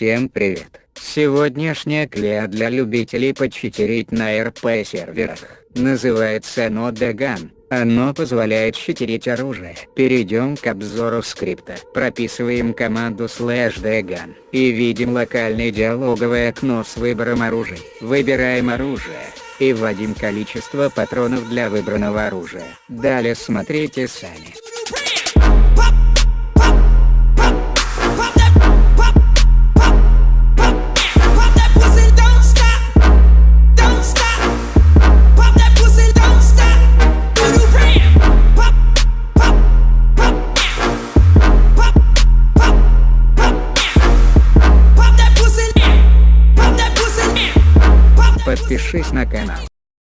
Всем привет! Сегодняшняя клея для любителей почитерить на РП серверах, называется Node Оно позволяет читерить оружие. Перейдем к обзору скрипта. Прописываем команду slash degan и видим локальное диалоговое окно с выбором оружия. Выбираем оружие и вводим количество патронов для выбранного оружия. Далее смотрите сами. Подпишись на канал.